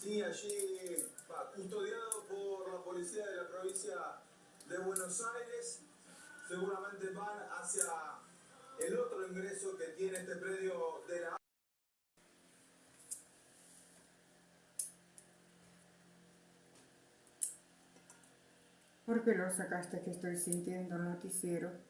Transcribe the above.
Sí, allí va, custodiado por la policía de la provincia de Buenos Aires. Seguramente van hacia el otro ingreso que tiene este predio de la ¿Por qué lo sacaste que estoy sintiendo el noticiero?